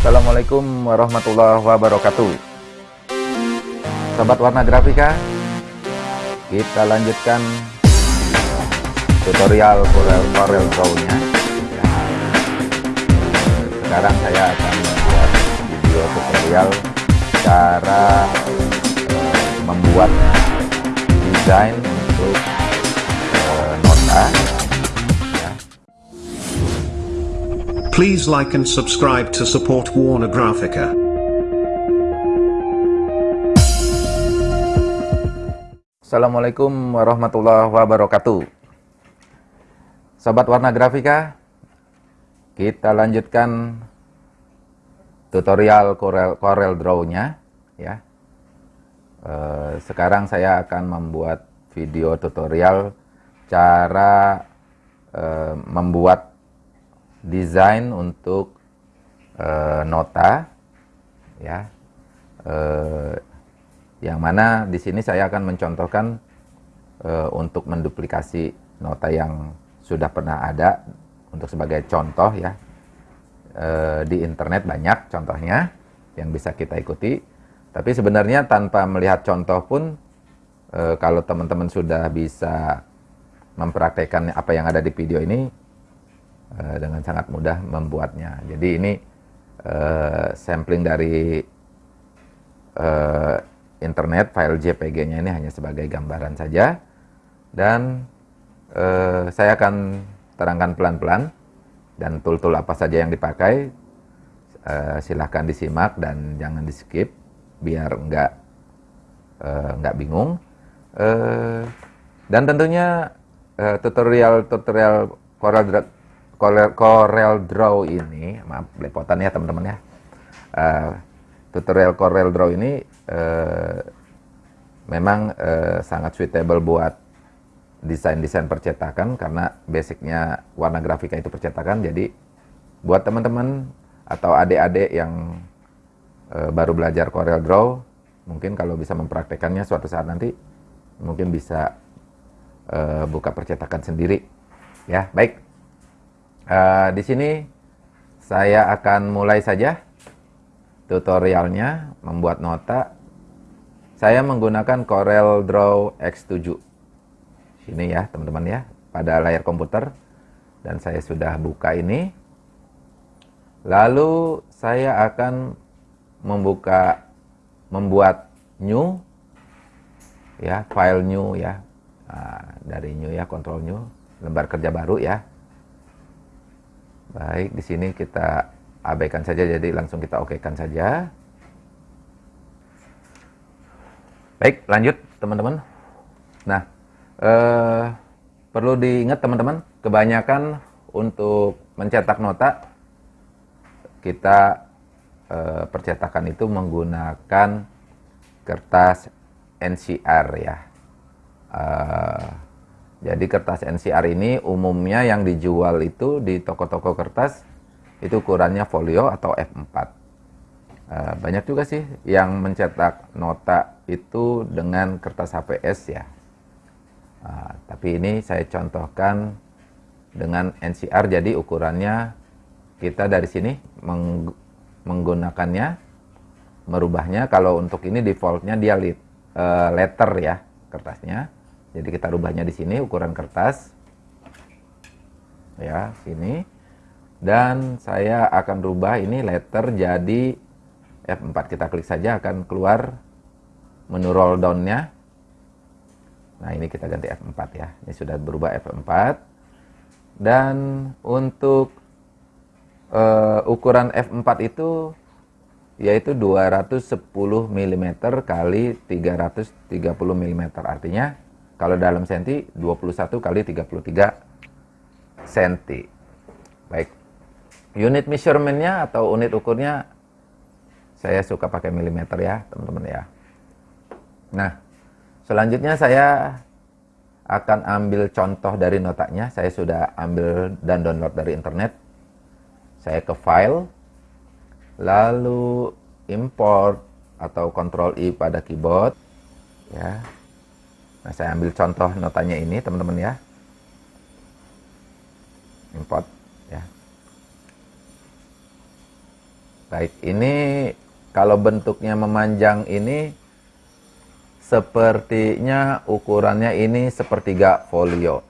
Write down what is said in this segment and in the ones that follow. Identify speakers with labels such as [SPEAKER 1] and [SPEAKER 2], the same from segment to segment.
[SPEAKER 1] Assalamualaikum warahmatullahi wabarakatuh Sobat Warna Grafika Kita lanjutkan tutorial Corel, Corel Draw-nya ya. Sekarang saya akan membuat video tutorial cara uh, membuat desain untuk uh, nota
[SPEAKER 2] Please like and subscribe to support Warner Graphica.
[SPEAKER 1] Assalamualaikum warahmatullahi wabarakatuh Sobat Warna Grafika Kita lanjutkan tutorial Corel, Corel Draw-nya ya. E, sekarang saya akan membuat video tutorial cara e, membuat desain untuk uh, nota ya. Uh, yang mana di sini saya akan mencontohkan uh, untuk menduplikasi nota yang sudah pernah ada untuk sebagai contoh ya. Di internet banyak contohnya yang bisa kita ikuti. Tapi sebenarnya tanpa melihat contoh pun kalau teman-teman sudah bisa mempraktekkan apa yang ada di video ini uh, dengan sangat mudah membuatnya. Jadi ini uh, sampling dari uh, internet file JPG-nya ini hanya sebagai gambaran saja. Dan uh, saya akan terangkan pelan-pelan dan tool-tool apa saja yang dipakai. Uh, silahkan disimak dan jangan di skip biar enggak uh, enggak bingung. Uh, dan tentunya uh, tutorial tutorial Corel, Draw ini, maaf belepotan ya teman-teman ya. Uh, tutorial Corel Draw ini uh, memang uh, sangat suitable buat desain-desain percetakan karena basicnya warna grafika itu percetakan. Jadi buat teman-teman atau adik-adik yang uh, baru belajar Corel Draw, mungkin kalau bisa mempraktekannya suatu saat nanti, mungkin bisa uh, buka percetakan sendiri. Ya, baik. Uh, di sini saya akan mulai saja tutorialnya membuat nota. Saya menggunakan Corel Draw X7. Sini ya, teman-teman ya, pada layar komputer dan saya sudah buka ini. Lalu saya akan membuka membuat new ya, file new ya. Nah, dari new ya, control new, lembar kerja baru ya Baik, di sini kita abaikan saja, jadi langsung kita okekan saja. Baik, lanjut teman-teman. Nah, eh, perlu diingat teman-teman, kebanyakan untuk mencetak nota, kita eh, percetakan itu menggunakan kertas NCR ya. Eh, jadi kertas NCR ini umumnya yang dijual itu di toko-toko kertas itu ukurannya folio atau F4. Uh, banyak juga sih yang mencetak nota itu dengan kertas HPS ya. Uh, tapi ini saya contohkan dengan NCR jadi ukurannya kita dari sini meng menggunakannya merubahnya kalau untuk ini defaultnya dia lit, uh, letter ya kertasnya jadi kita rubahnya di sini ukuran kertas. Ya, sini. Dan saya akan rubah ini letter jadi F4. Kita klik saja akan keluar menu roll down-nya. Nah, ini kita ganti F4 ya. Ini sudah berubah F4. Dan untuk uh, ukuran F4 itu yaitu 210 mm kali 330 mm. Artinya kalau dalam senti 21 kali 33 senti. Baik. Unit measurementnya atau unit ukurnya saya suka pakai milimeter ya, teman-teman ya. Nah, selanjutnya saya akan ambil contoh dari notanya. Saya sudah ambil dan download dari internet. Saya ke file, lalu import atau control I pada keyboard. Ya, Nah, saya ambil contoh notanya ini, teman-teman ya. Import ya. Baik, ini kalau bentuknya memanjang ini sepertinya ukurannya ini sepertiga folio.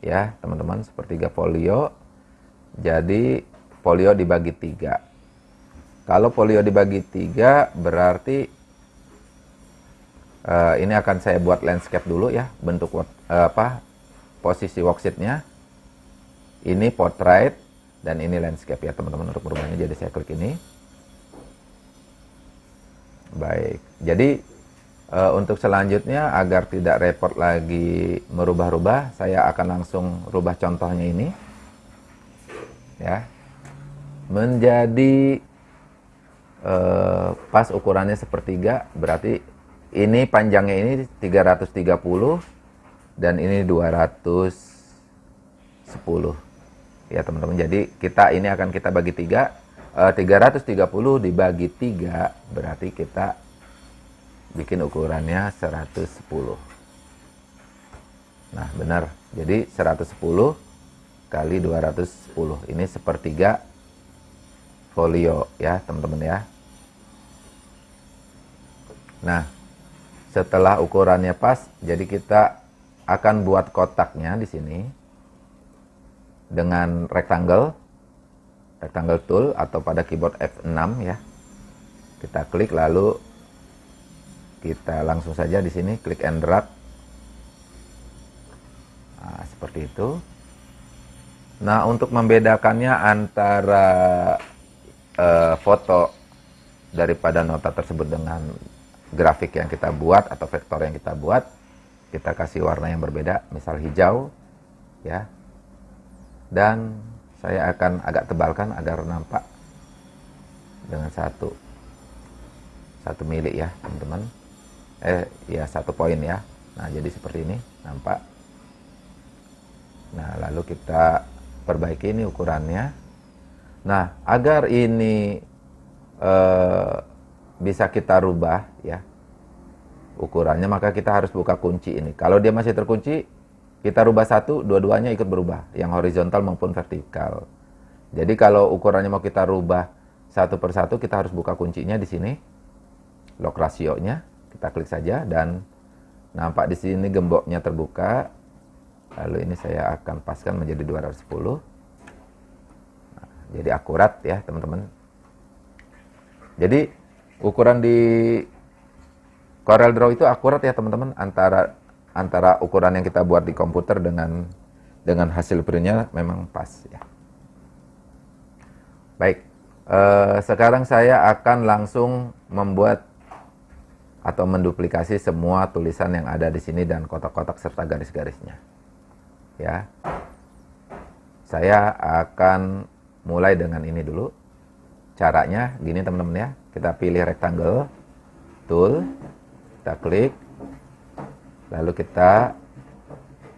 [SPEAKER 1] Ya, teman-teman, sepertiga folio. Jadi folio dibagi tiga. Kalau folio dibagi tiga berarti uh, ini akan saya buat landscape dulu ya, bentuk uh, apa posisi worksheetnya. Ini portrait dan ini landscape ya teman-teman untuk berubahnya. Jadi saya klik ini. Baik, jadi uh, untuk selanjutnya agar tidak repot lagi merubah-rubah, saya akan langsung rubah contohnya ini. Ya. Menjadi uh, pas ukurannya sepertiga, berarti ini panjangnya ini 330 dan ini 210 ya teman-teman. Jadi kita ini akan kita bagi tiga. 330 eh, dibagi 3 berarti kita bikin ukurannya 110 nah benar. Jadi 110 kali 210 ini sepertiga folio ya teman-teman ya. Nah setelah ukurannya pas jadi kita akan buat kotaknya di sini dengan rectangle rectangle tool atau pada keyboard F6 ya. Kita klik lalu kita langsung saja di sini klik and drag. Nah, seperti itu. Nah, untuk membedakannya antara uh, foto daripada nota tersebut dengan grafik yang kita buat atau vektor yang kita buat, kita kasih warna yang berbeda, misal hijau, ya. Dan saya akan agak tebalkan agar nampak dengan satu satu milik ya teman-teman. Eh ya satu poin ya. Nah jadi seperti ini nampak. Nah lalu kita perbaiki ini ukurannya. Nah agar ini eh, bisa kita rubah ya ukurannya maka kita harus buka kunci ini kalau dia masih terkunci kita rubah satu, dua-duanya ikut berubah, yang horizontal maupun vertikal. Jadi kalau ukurannya mau kita rubah satu per satu, kita harus buka kuncinya di sini, lock rasionya, kita klik saja dan nampak di sini gemboknya terbuka. Lalu ini saya akan paskan menjadi 210. Nah, jadi akurat ya teman-teman. Jadi ukuran di Corel Draw itu akurat ya teman-teman antara antara ukuran yang kita buat di komputer dengan dengan hasil printnya memang pas ya. Baik, eh, sekarang saya akan langsung membuat atau menduplikasi semua tulisan yang ada di sini dan kotak-kotak serta garis-garisnya. Ya, saya akan mulai dengan ini dulu. Caranya gini teman-teman ya, kita pilih rectangle, tool, kita klik, Lalu kita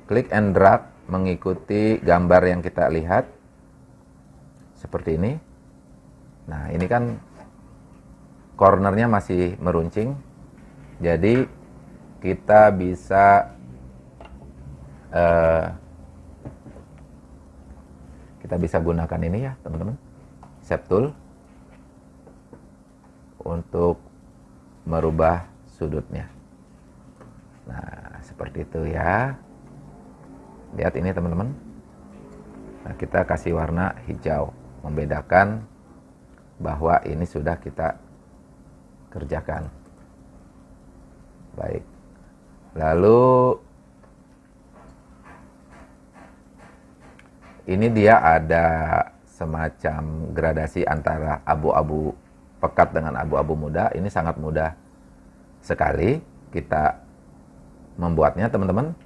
[SPEAKER 1] klik and drag mengikuti gambar yang kita lihat. Seperti ini. Nah, ini kan cornernya masih meruncing. Jadi kita bisa uh, kita bisa gunakan ini ya, teman-teman. Shape tool untuk merubah sudutnya. Nah, seperti itu ya. Lihat ini teman-teman. Nah, kita kasih warna hijau, membedakan bahwa ini sudah kita kerjakan. Baik. Lalu ini dia ada semacam gradasi antara abu-abu pekat dengan abu-abu muda. Ini sangat mudah sekali kita membuatnya teman-teman.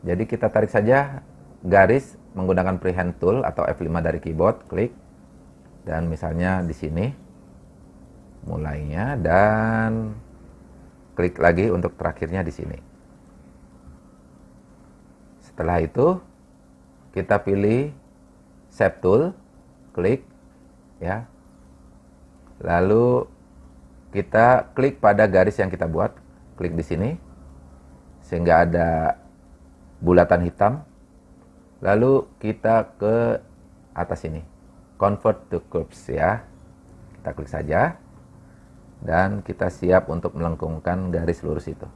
[SPEAKER 1] Jadi kita tarik saja garis menggunakan freehand tool atau F5 dari keyboard, klik. Dan misalnya di sini mulainya dan klik lagi untuk terakhirnya di sini. Setelah itu kita pilih shape tool, klik ya. Lalu kita klik pada garis yang kita buat, klik di sini sehingga ada bulatan hitam. Lalu kita ke atas ini, convert to curves ya. Kita klik saja dan kita siap untuk melengkungkan garis lurus itu.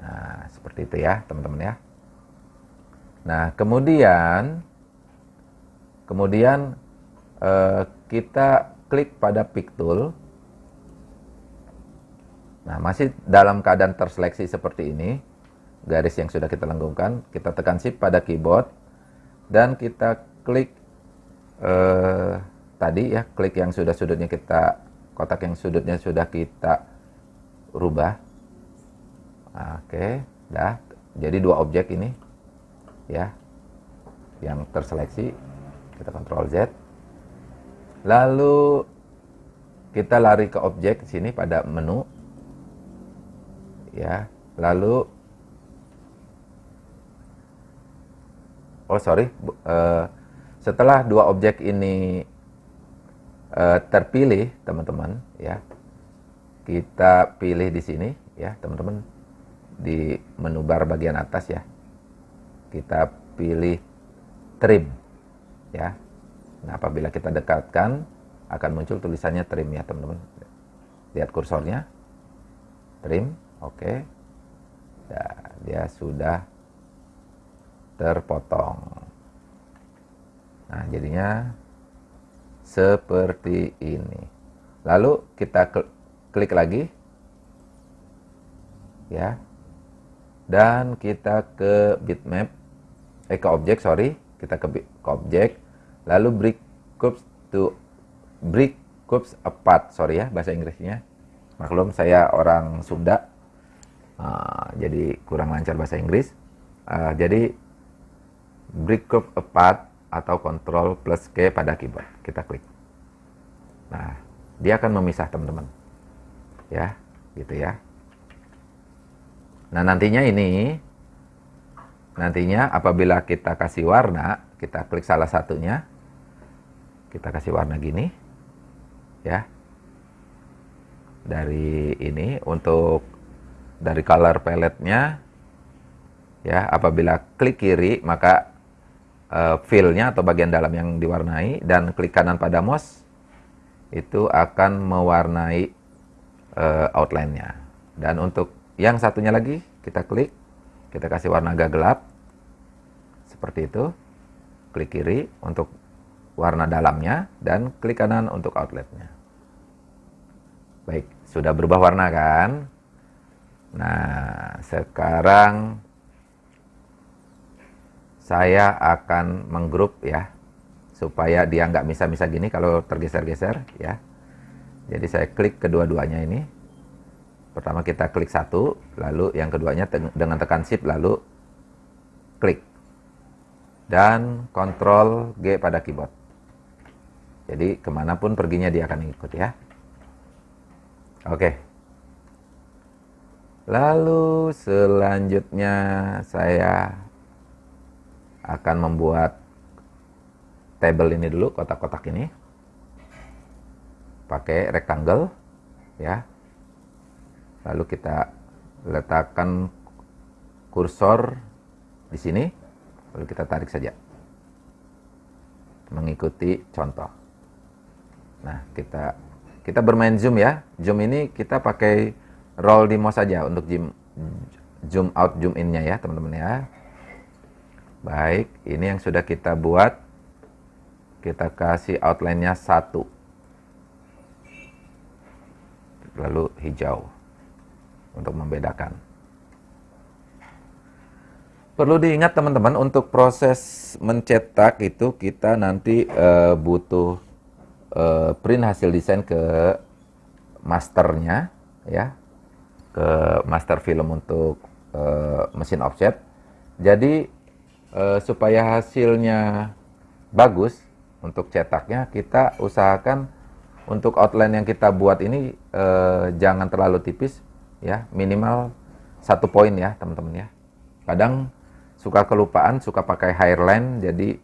[SPEAKER 1] Nah, seperti itu ya, teman-teman ya. Nah, kemudian kemudian eh, kita klik pada pick tool. Nah, masih dalam keadaan terseleksi seperti ini, garis yang sudah kita lenggungkan, kita tekan shift pada keyboard dan kita klik eh, tadi ya, klik yang sudah sudutnya kita kotak yang sudutnya sudah kita rubah. Oke, dah. Jadi dua objek ini ya yang terseleksi kita kontrol Z lalu kita lari ke objek sini pada menu. Ya lalu oh sorry. Uh, setelah dua objek ini uh, terpilih teman-teman ya kita pilih di sini ya teman-teman di menu bar bagian atas ya. Kita pilih trim ya nah apabila kita dekatkan akan muncul tulisannya trim ya teman-teman. Lihat kursornya. Trim oke. Okay. nah, dia sudah terpotong. Nah jadinya seperti ini. Lalu kita klik lagi. Ya. Dan kita ke bitmap eh ke objek sorry. Kita ke, ke objek lalu break groups to break groups apart. Sorry ya bahasa Inggrisnya. Maklum saya orang Sunda. Uh, jadi kurang lancar bahasa Inggris. Uh, jadi break group apart atau control plus K pada keyboard. Kita klik. Nah dia akan memisah teman-teman. Ya gitu ya. Nah nantinya ini Nantinya apabila kita kasih warna, kita klik salah satunya, kita kasih warna gini, ya. Dari ini untuk dari color palette-nya, ya. Apabila klik kiri maka uh, fill-nya atau bagian dalam yang diwarnai dan klik kanan pada mouse itu akan mewarnai uh, outline-nya. Dan untuk yang satunya lagi kita klik kita kasih warna agak gelap seperti itu klik kiri untuk warna dalamnya dan klik kanan untuk outletnya baik sudah berubah warna kan nah sekarang saya akan menggrup ya supaya dia nggak bisa-bisa gini kalau tergeser-geser ya jadi saya klik kedua-duanya ini Pertama kita klik satu, lalu yang keduanya dengan tekan shift lalu klik. Dan kontrol G pada keyboard. Jadi ke mana pun perginya dia akan ikut ya. Oke. Lalu selanjutnya saya akan membuat table ini dulu, kotak-kotak ini. Pakai rectangle ya lalu kita letakkan kursor di sini lalu kita tarik saja mengikuti contoh nah kita kita bermain zoom ya. Zoom ini kita pakai roll mouse saja untuk zoom zoom out zoom innya ya teman-teman ya. Baik ini yang sudah kita buat. Kita kasih outline-nya satu. Lalu hijau untuk membedakan. Perlu diingat teman-teman untuk proses mencetak itu kita nanti uh, butuh uh, print hasil desain ke masternya ya. Ke master film untuk uh, mesin offset. Jadi uh, supaya hasilnya bagus untuk cetaknya kita usahakan untuk outline yang kita buat ini jangan terlalu tipis ya. Minimal satu poin ya teman-teman ya. Kadang suka kelupaan suka pakai hairline jadi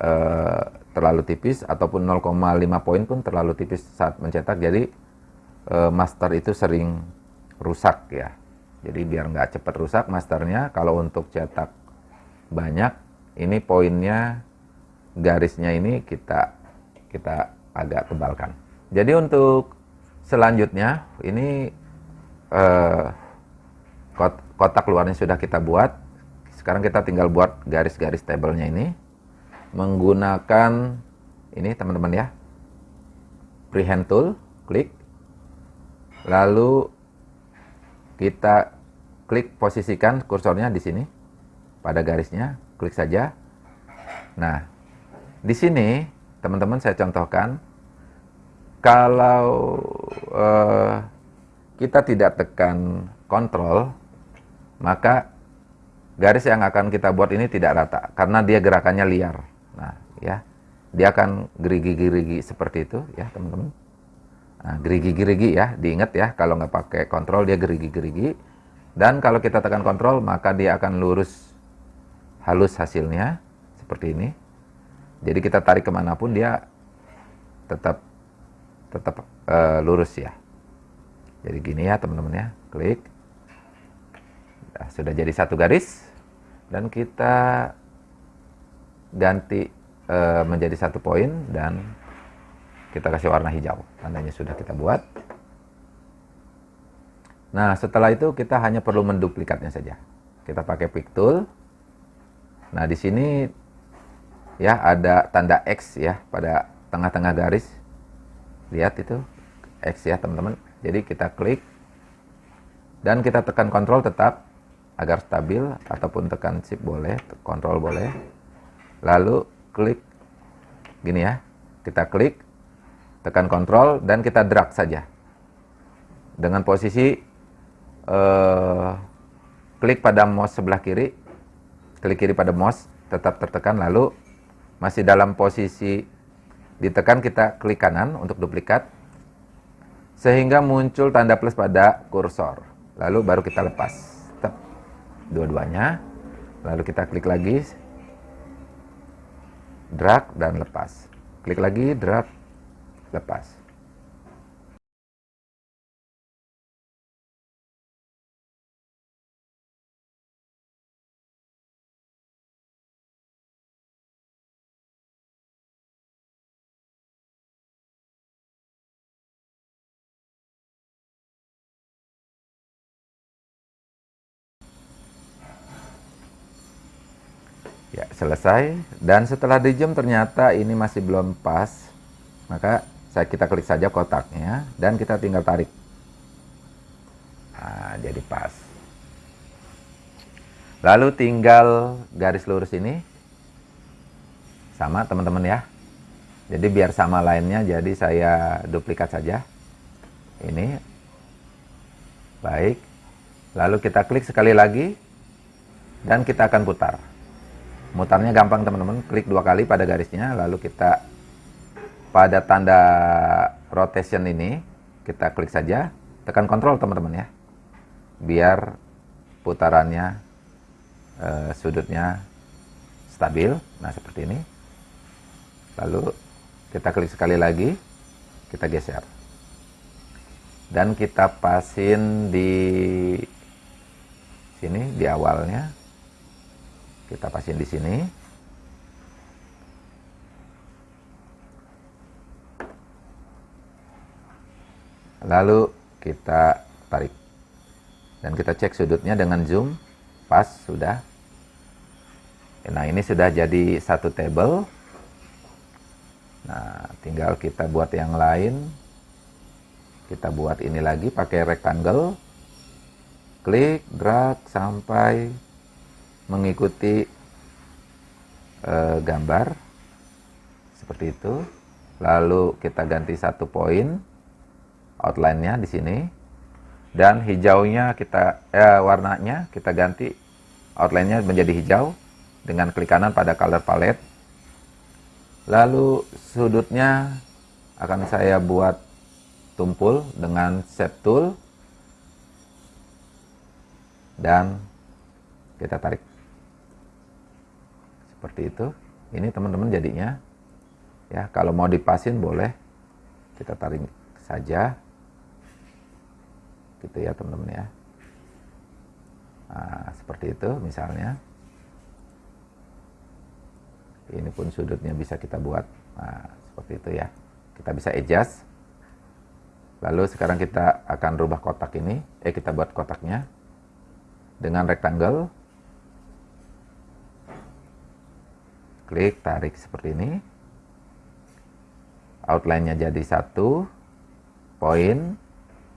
[SPEAKER 1] eh, terlalu tipis ataupun 0,5 poin pun terlalu tipis saat mencetak jadi eh, master itu sering rusak ya jadi biar nggak cepat rusak masternya kalau untuk cetak banyak ini poinnya garisnya ini kita kita agak tebalkan. Jadi untuk selanjutnya ini eh, kotak luarnya sudah kita buat. Sekarang kita tinggal buat garis-garis tabelnya ini menggunakan ini teman-teman ya. Freehand tool, klik. Lalu kita klik posisikan kursornya di sini pada garisnya, klik saja. Nah, di sini teman-teman saya contohkan kalau uh, kita tidak tekan kontrol, maka garis yang akan kita buat ini tidak rata karena dia gerakannya liar. Nah, ya, dia akan gerigi-gerigi seperti itu, ya teman-teman. Nah, gerigi-gerigi ya, diingat ya, kalau nggak pakai kontrol dia gerigi-gerigi. Dan kalau kita tekan kontrol, maka dia akan lurus halus hasilnya, seperti ini. Jadi kita tarik ke mana pun dia tetap tetap uh, lurus ya. Jadi gini ya teman-teman ya, klik. Nah, sudah jadi satu garis dan kita ganti uh, menjadi satu poin dan kita kasih warna hijau. Tandanya sudah kita buat. Nah, setelah itu kita hanya perlu menduplikatnya saja. Kita pakai pick tool. Nah, di sini ya ada tanda X ya pada tengah-tengah garis. Lihat itu X ya, teman-teman. Jadi kita klik dan kita tekan kontrol tetap agar stabil ataupun tekan shift boleh, kontrol boleh. Lalu klik gini ya. Kita klik, tekan kontrol dan kita drag saja. Dengan posisi eh, klik pada mouse sebelah kiri, klik kiri pada mouse tetap tertekan lalu masih dalam posisi ditekan kita klik kanan untuk duplikat sehingga muncul tanda plus pada kursor. Lalu baru kita lepas dua-duanya. Lalu kita klik lagi, drag dan lepas. Klik lagi, drag, lepas. Selesai. Dan setelah di jam ternyata ini masih belum pas. Maka saya kita klik saja kotaknya dan kita tinggal tarik. Nah, jadi pas. Lalu tinggal garis lurus ini sama teman-teman ya. Jadi biar sama lainnya jadi saya duplikat saja. Ini. Baik. Lalu kita klik sekali lagi dan kita akan putar. Mutarnya gampang teman-teman, klik dua kali pada garisnya, lalu kita pada tanda rotation ini, kita klik saja, tekan kontrol teman-teman ya, biar putarannya, eh, sudutnya stabil, nah seperti ini. Lalu kita klik sekali lagi, kita geser. Dan kita pasin di sini, di awalnya, kita pasin di sini. Lalu kita tarik. Dan kita cek sudutnya dengan zoom. Pas, sudah. Nah, ini sudah jadi satu table. Nah, tinggal kita buat yang lain. Kita buat ini lagi pakai rectangle. Klik, drag sampai mengikuti uh, gambar seperti itu. Lalu kita ganti satu poin outline-nya di sini dan hijaunya kita eh, warnanya kita ganti outline-nya menjadi hijau dengan klik kanan pada color palette. Lalu sudutnya akan saya buat tumpul dengan shape tool dan kita tarik seperti itu. Ini teman-teman jadinya ya kalau mau dipasin boleh. Kita tarik saja. Gitu ya teman-teman ya. Nah, seperti itu misalnya. Ini pun sudutnya bisa kita buat. Nah seperti itu ya. Kita bisa adjust. Lalu sekarang kita akan rubah kotak ini. Eh kita buat kotaknya dengan rectangle klik tarik seperti ini. Outline-nya jadi satu poin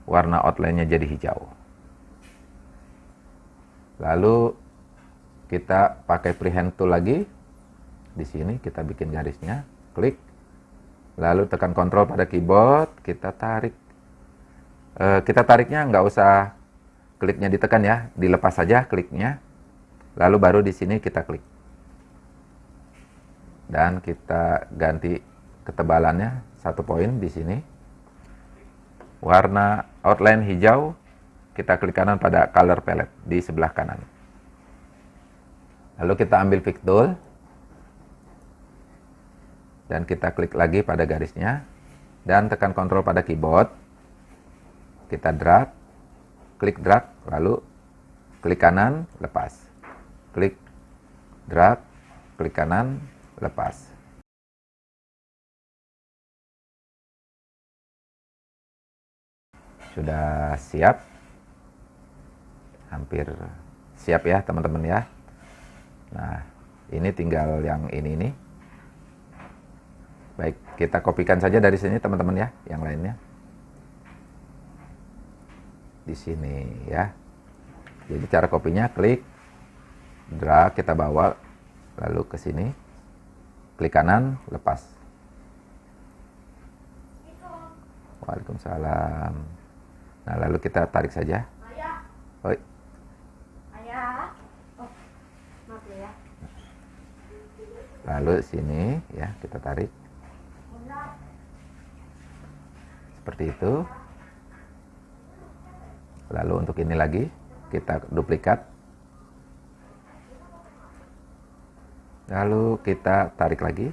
[SPEAKER 1] warna outline-nya jadi hijau. Lalu kita pakai freehand tool lagi. Di sini kita bikin garisnya klik. Lalu tekan kontrol pada keyboard kita tarik. E, kita tariknya nggak usah kliknya ditekan ya dilepas saja kliknya. Lalu baru di sini kita klik dan kita ganti ketebalannya satu poin di sini. Warna outline hijau kita klik kanan pada color palette di sebelah kanan. Lalu kita ambil pick tool dan kita klik lagi pada garisnya. Dan tekan kontrol pada keyboard kita drag klik drag lalu klik kanan lepas. Klik drag klik kanan lepas sudah siap hampir siap ya teman-teman ya nah ini tinggal yang ini nih Baik, kita kopikan saja dari sini teman-teman ya, yang lainnya. Di sini ya. Jadi cara kopinya klik, drag, kita bawa lalu ke sini. Klik kanan, lepas. Waalaikumsalam. Nah, lalu kita tarik saja. Oi. Ayah. Oh, maaf ya. Lalu sini ya, kita tarik. seperti itu lalu untuk ini lagi kita duplikat lalu kita tarik lagi.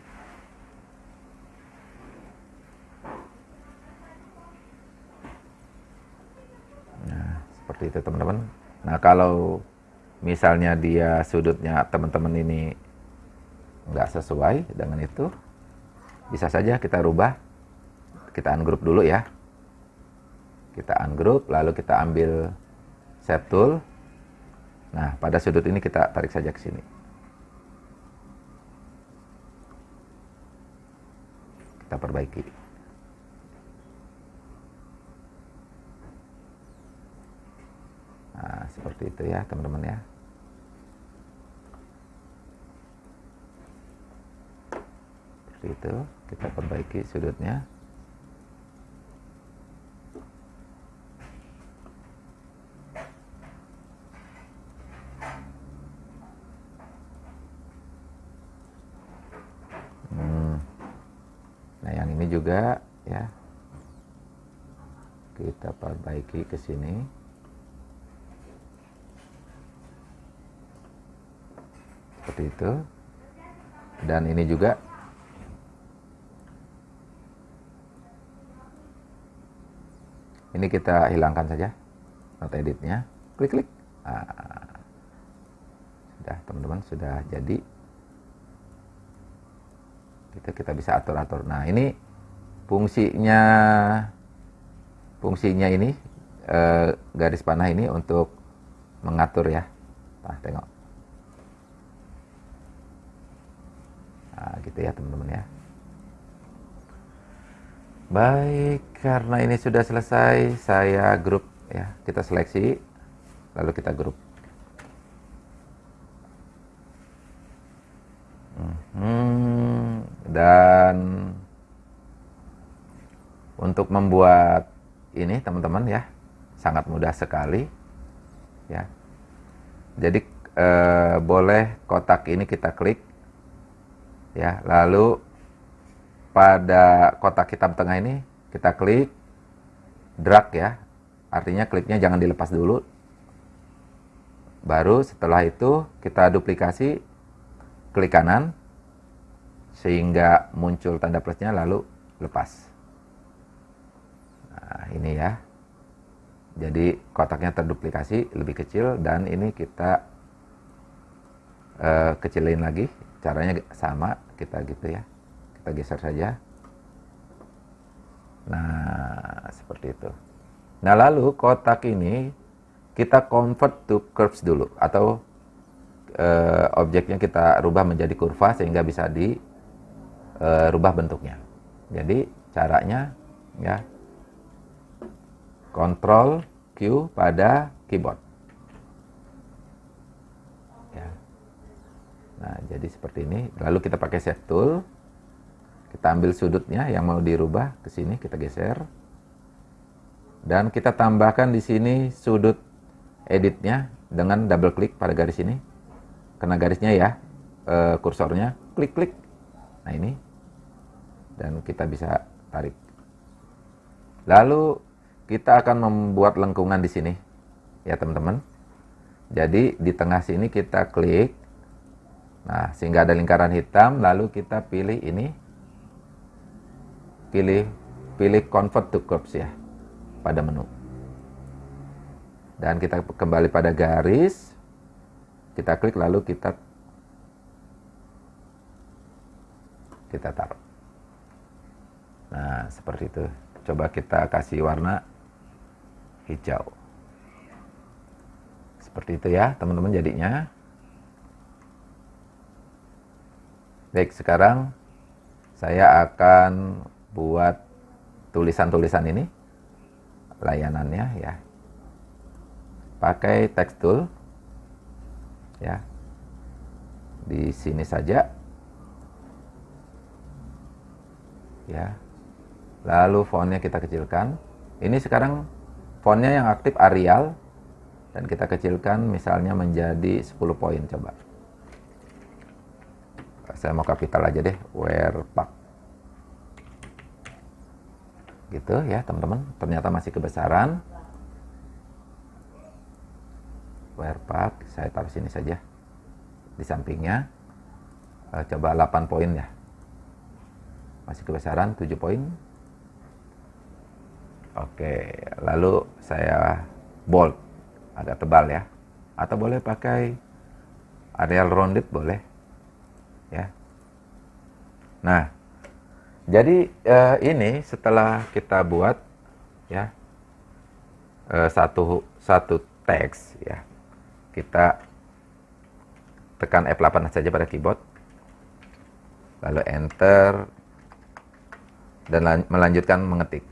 [SPEAKER 1] Nah seperti itu teman-teman. Nah kalau misalnya dia sudutnya teman-teman ini nggak sesuai dengan itu bisa saja kita rubah. Kita ungroup dulu ya. Kita ungroup lalu kita ambil set tool. Nah pada sudut ini kita tarik saja ke sini kita perbaiki. Nah seperti itu ya teman-teman ya. Seperti itu kita perbaiki sudutnya juga ya kita perbaiki ke sini. Seperti itu. Dan ini juga. Ini kita hilangkan saja not editnya. Klik klik. Nah, sudah teman-teman sudah jadi. Kita kita bisa atur atur nah ini fungsinya fungsinya ini eh, garis panah ini untuk mengatur ya. Nah tengok. Nah gitu ya teman-teman ya. Baik karena ini sudah selesai saya grup ya. Kita seleksi lalu kita grup. Hmm, dan untuk membuat ini teman-teman ya. Sangat mudah sekali ya. Jadi eh, boleh kotak ini kita klik ya. Lalu pada kotak hitam tengah ini kita klik drag ya. Artinya kliknya jangan dilepas dulu. Baru setelah itu kita duplikasi klik kanan sehingga muncul tanda plusnya lalu lepas Nah, ini ya. Jadi kotaknya terduplikasi lebih kecil dan ini kita uh, kecilin lagi. Caranya sama, kita gitu ya. Kita geser saja. Nah, seperti itu. Nah, lalu kotak ini kita convert to curves dulu atau uh, objeknya kita rubah menjadi kurva sehingga bisa dirubah uh, bentuknya. Jadi caranya ya Ctrl Q pada keyboard. Ya. Nah, jadi seperti ini. Lalu kita pakai Shape Tool. Kita ambil sudutnya yang mau dirubah ke sini, kita geser. Dan kita tambahkan di sini sudut editnya dengan double klik pada garis ini. Kena garisnya ya, e, kursornya, klik-klik. Nah ini. Dan kita bisa tarik. Lalu kita akan membuat lengkungan di sini. Ya teman-teman. Jadi di tengah sini kita klik. Nah, sehingga ada lingkaran hitam, lalu kita pilih ini. Pilih pilih convert to curves ya pada menu. Dan kita kembali pada garis. Kita klik lalu kita kita taruh. Nah, seperti itu. Coba kita kasih warna hijau. Seperti itu ya, teman-teman jadinya. Baik, sekarang saya akan buat tulisan-tulisan ini layanannya ya. Pakai text tool ya. Di sini saja. Ya. Lalu fontnya kita kecilkan. Ini sekarang fontnya yang aktif Arial dan kita kecilkan misalnya menjadi 10 poin coba. Saya mau kapital aja deh, Wherepack. Gitu ya teman-teman, ternyata masih kebesaran. Wherepack, saya taruh sini saja. Di sampingnya. Eh, coba 8 poin ya. Masih kebesaran 7 poin. Oke, lalu saya bold agak tebal ya. Atau boleh pakai Arial rounded boleh. Ya. Nah, jadi eh, ini setelah kita buat ya eh, satu satu teks ya. Kita tekan F8 saja pada keyboard. Lalu enter dan melanjutkan mengetik.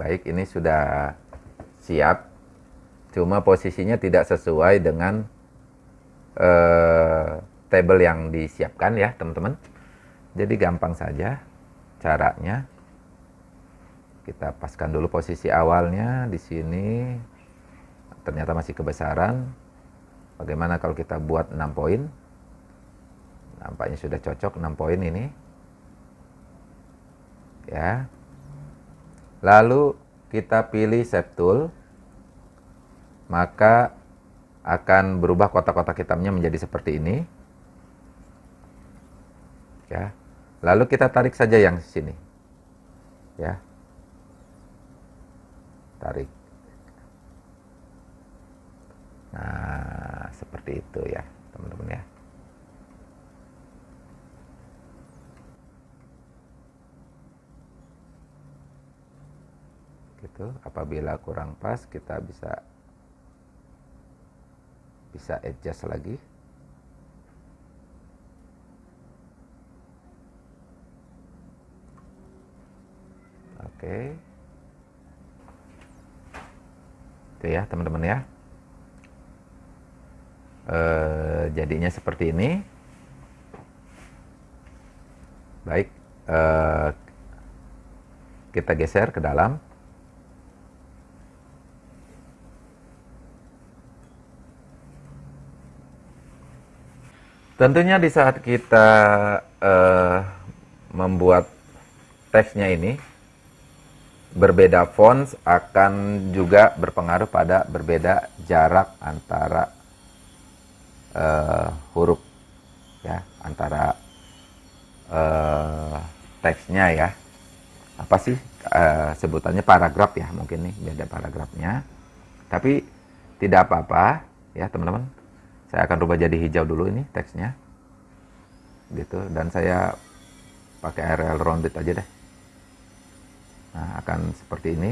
[SPEAKER 1] Baik ini sudah siap. Cuma posisinya tidak sesuai dengan uh, table yang disiapkan ya teman-teman. Jadi gampang saja caranya. Kita paskan dulu posisi awalnya di sini. Ternyata masih kebesaran. Bagaimana kalau kita buat 6 poin? Nampaknya sudah cocok 6 poin ini. Ya lalu kita pilih Shape Tool, maka akan berubah kotak-kotak hitamnya menjadi seperti ini. Ya. Lalu kita tarik saja yang sini. Ya. Tarik. Nah, seperti itu ya, teman-teman ya. Gitu. Apabila kurang pas kita bisa bisa adjust lagi. Oke. Itu ya teman-teman ya. E, jadinya seperti ini. Baik e, kita geser ke dalam Tentunya di saat kita uh, membuat teksnya ini berbeda font akan juga berpengaruh pada berbeda jarak antara uh, huruf ya antara uh, teksnya ya. Apa sih uh, sebutannya? Paragraf ya mungkin nih beda paragrafnya. Tapi tidak apa-apa ya teman-teman saya akan rubah jadi hijau dulu ini teksnya. Gitu dan saya pakai area rounded aja deh. Nah akan seperti ini.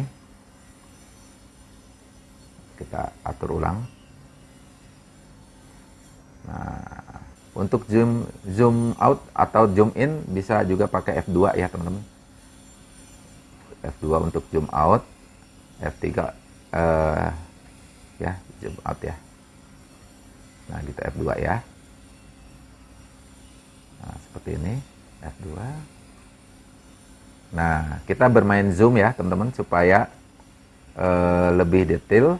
[SPEAKER 1] Kita atur ulang. Nah untuk zoom zoom out atau zoom in bisa juga pakai F2 ya teman-teman. F2 untuk zoom out F3 uh, eh, ya zoom out ya nah gitu F2 ya. Nah seperti ini F2 nah kita bermain zoom ya teman-teman supaya uh, lebih detail.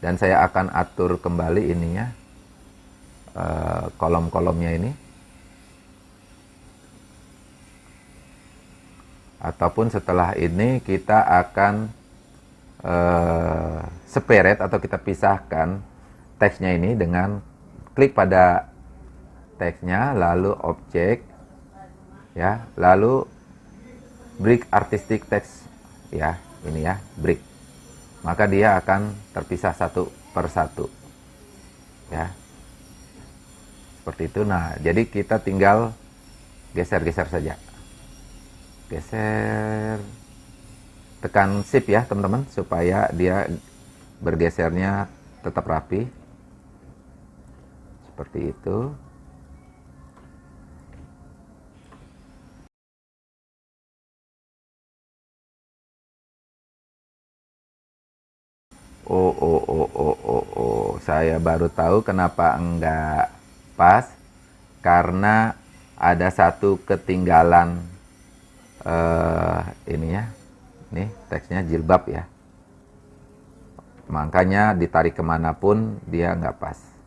[SPEAKER 1] Dan saya akan atur kembali ininya uh, kolom-kolomnya ini. Ataupun setelah ini kita akan uh, separate atau kita pisahkan teksnya ini dengan klik pada teksnya lalu objek ya lalu break artistic text ya ini ya break. Maka dia akan terpisah satu per satu ya. Seperti itu. Nah jadi kita tinggal geser-geser saja. Geser. Tekan shift ya teman-teman supaya dia bergesernya tetap rapi seperti itu Oh, oh, oh, oh, oh, oh, saya baru tahu kenapa enggak pas karena ada satu ketinggalan uh, ini ya, nih teksnya jilbab ya. Makanya ditarik ke mana pun dia nggak pas.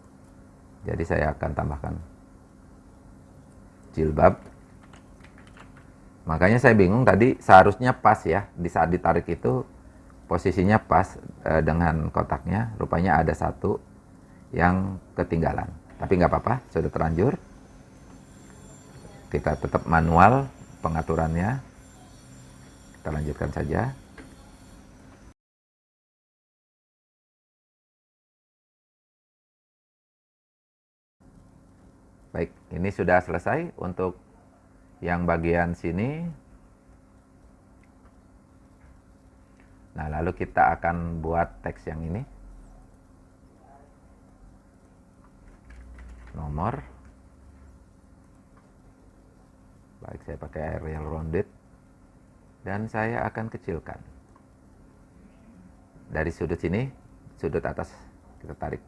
[SPEAKER 1] Jadi saya akan tambahkan jilbab. Makanya saya bingung tadi seharusnya pas ya di saat ditarik itu posisinya pas e, dengan kotaknya. Rupanya ada satu yang ketinggalan. Tapi nggak apa-apa, sudah terlanjur. Kita tetap manual pengaturannya. Kita lanjutkan saja. Baik, ini sudah selesai untuk yang bagian sini. Nah, lalu kita akan buat teks yang ini. Nomor. Baik, saya pakai Arial rounded. Dan saya akan kecilkan. Dari sudut sini, sudut atas kita tarik.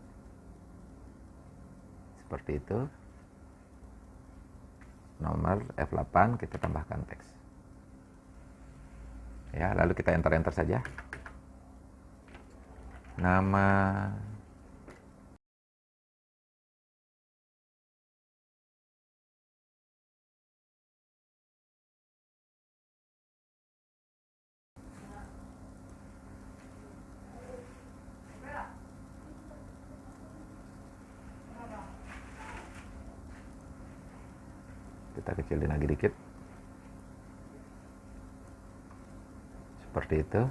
[SPEAKER 1] Seperti itu nomor F8 kita tambahkan teks. Ya lalu kita enter enter saja. Nama kita kecilin lagi dikit. Seperti itu.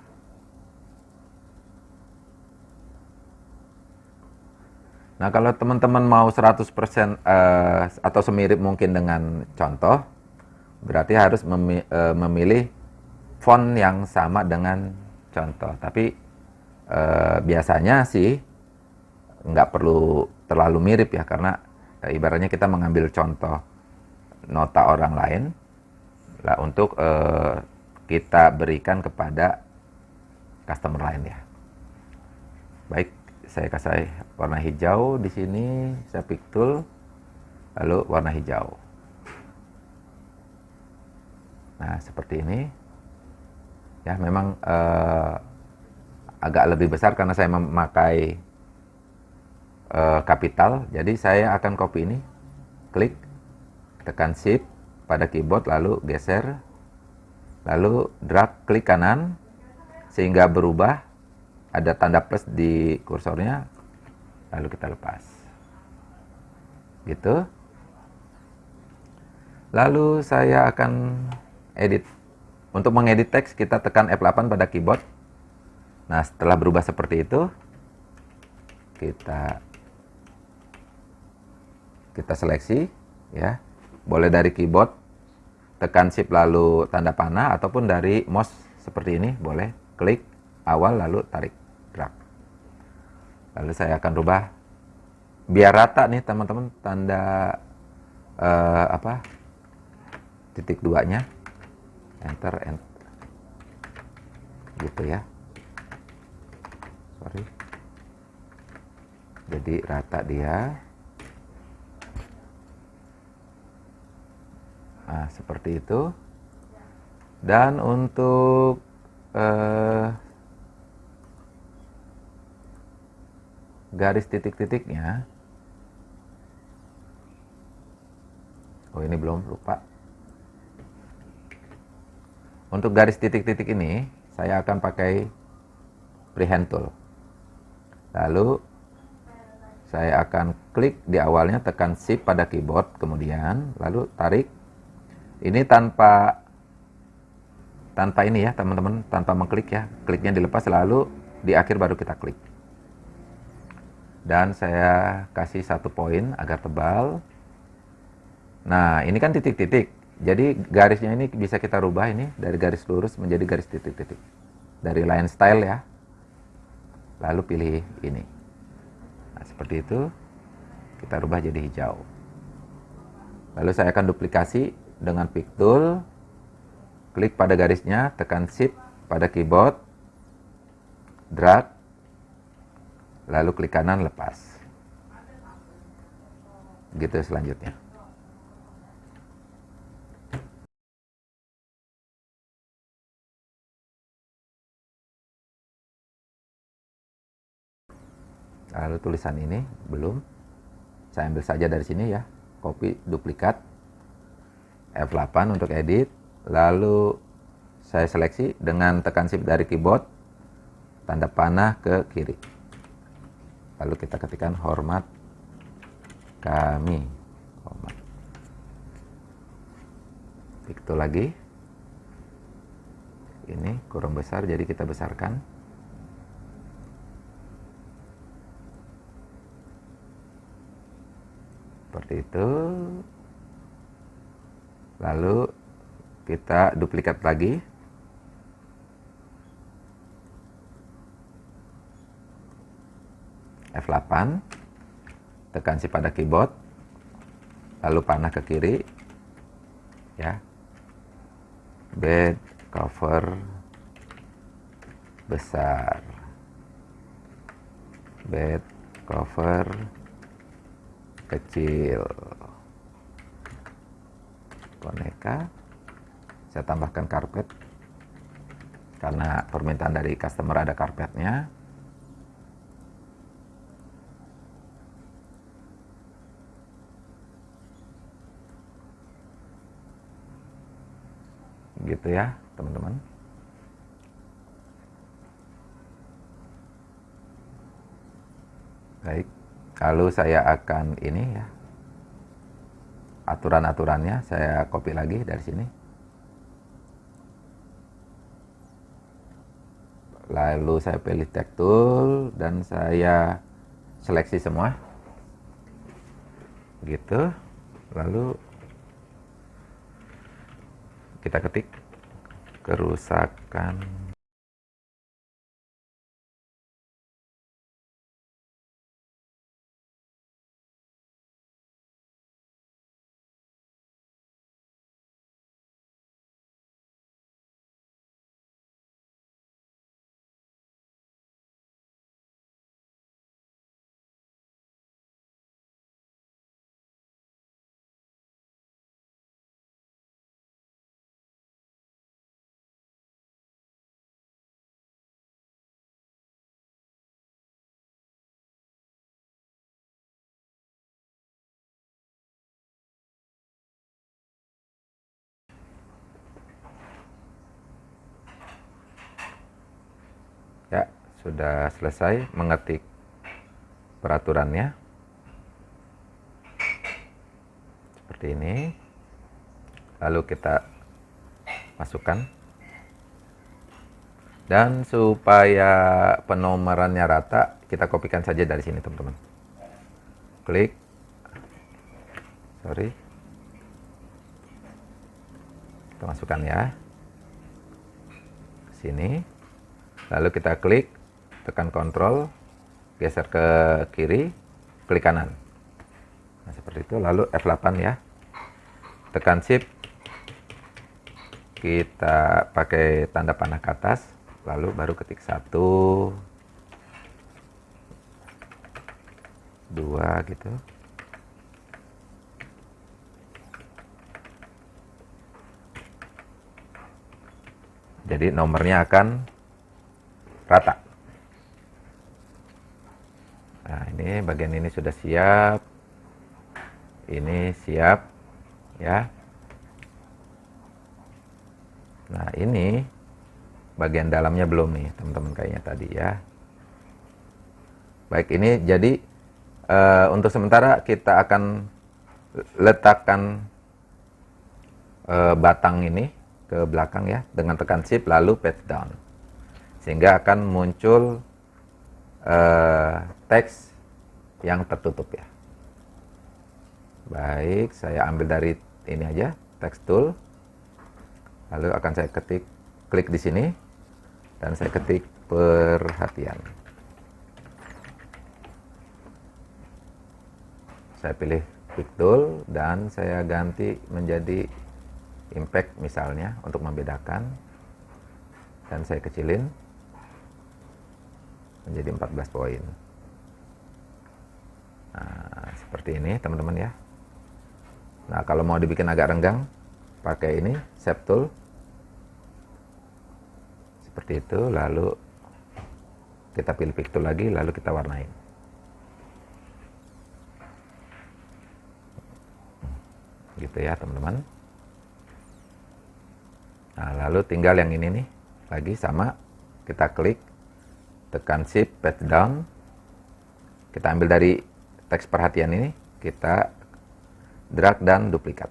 [SPEAKER 1] Nah kalau teman-teman mau 100% uh, eh, atau semirip mungkin dengan contoh, berarti harus memi uh, memilih font yang sama dengan contoh. Tapi uh, biasanya sih nggak perlu terlalu mirip ya, karena uh, ibaratnya kita mengambil contoh nota orang lain lah untuk uh, kita berikan kepada customer lain ya. Baik, saya kasih warna hijau di sini, saya pick tool, lalu warna hijau. Nah, seperti ini. Ya, memang uh, agak lebih besar karena saya memakai kapital. Jadi saya akan copy ini, klik tekan shift pada keyboard lalu geser lalu drag klik kanan sehingga berubah. Ada tanda plus di kursornya lalu kita lepas. Gitu. Lalu saya akan edit. Untuk mengedit teks kita tekan F8 pada keyboard. Nah setelah berubah seperti itu kita kita seleksi ya boleh dari keyboard tekan shift lalu tanda panah ataupun dari mouse seperti ini boleh. Klik awal lalu tarik drag lalu saya akan rubah. Biar rata nih teman-teman tanda uh, apa? Titik duanya. Enter enter gitu ya. Sorry. Jadi rata dia Nah, seperti itu. Dan untuk eh, garis titik-titiknya, oh ini belum lupa. Untuk garis titik-titik ini, saya akan pakai freehand tool. Lalu saya akan klik di awalnya, tekan shift pada keyboard, kemudian lalu tarik ini tanpa tanpa ini ya teman-teman, tanpa mengklik ya. Kliknya dilepas lalu di akhir baru kita klik. Dan saya kasih satu poin agar tebal. Nah, ini kan titik-titik. Jadi garisnya ini bisa kita rubah ini dari garis lurus menjadi garis titik-titik. Dari line style ya. Lalu pilih ini. Nah, seperti itu. Kita rubah jadi hijau. Lalu saya akan duplikasi dengan pick tool, klik pada garisnya, tekan shift pada keyboard, drag, lalu klik kanan lepas. Gitu selanjutnya. Lalu tulisan ini belum. Saya ambil saja dari sini ya. Copy duplikat F8 untuk edit lalu saya seleksi dengan tekan shift dari keyboard tanda panah ke kiri. Lalu kita ketikkan hormat kami. Hormat. Itu lagi. Ini kurang besar jadi kita besarkan. Seperti itu lalu kita duplikat lagi. F8 tekan si pada keyboard. Lalu panah ke kiri. Ya. Bed cover besar. Bed cover kecil boneka saya tambahkan karpet. Karena permintaan dari customer ada karpetnya. Gitu ya teman-teman. Baik lalu saya akan ini ya aturan-aturannya saya copy lagi dari sini. Lalu saya pilih tag tool dan saya seleksi semua. Gitu. Lalu kita ketik kerusakan sudah selesai mengetik peraturannya. Seperti ini. Lalu kita masukkan. Dan supaya penomorannya rata kita kopikan saja dari sini teman-teman. Klik. Sorry. Kita masukkan ya. Sini. Lalu kita klik tekan kontrol geser ke kiri klik kanan. Nah seperti itu. Lalu F8 ya. Tekan shift. Kita pakai tanda panah ke atas lalu baru ketik satu. Dua gitu. Jadi nomornya akan rata nah ini bagian ini sudah siap. Ini siap ya. Nah ini bagian dalamnya belum nih teman-teman kayaknya tadi ya. Baik ini jadi uh, untuk sementara kita akan letakkan uh, batang ini ke belakang ya dengan tekan shift lalu page down. Sehingga akan muncul uh, teks yang tertutup ya. Baik saya ambil dari ini aja text tool. Lalu akan saya ketik klik di sini dan saya ketik perhatian. Saya pilih quick tool dan saya ganti menjadi impact misalnya untuk membedakan. Dan saya kecilin menjadi 14 poin nah seperti ini teman-teman ya. Nah kalau mau dibikin agak renggang pakai ini tool. Seperti itu lalu kita pilih pick tool lagi lalu kita warnain. Gitu ya teman-teman. Nah, lalu tinggal yang ini nih, lagi sama, kita klik, tekan shift, page down, kita ambil dari teks perhatian ini, kita drag dan duplikat.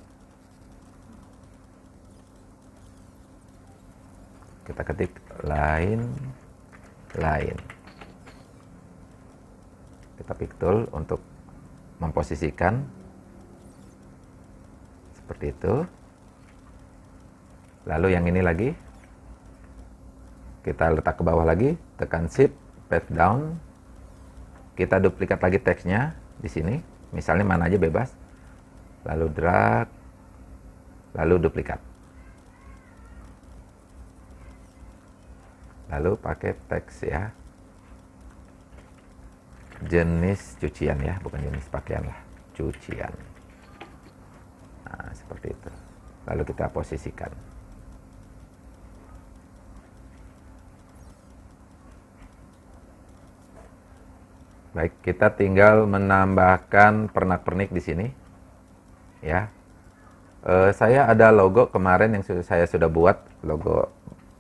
[SPEAKER 1] Kita ketik lain, lain. Kita pick tool untuk memposisikan seperti itu. Lalu yang ini lagi, kita letak ke bawah lagi, tekan shift, paste down, kita duplikat lagi teksnya di sini, misalnya mana aja bebas, lalu drag, lalu duplikat. Lalu pakai teks ya, jenis cucian ya, bukan jenis pakaian lah, cucian. Nah, seperti itu. Lalu kita posisikan. Baik, kita tinggal menambahkan pernak-pernik di sini. Ya. E, saya ada logo kemarin yang saya sudah buat, logo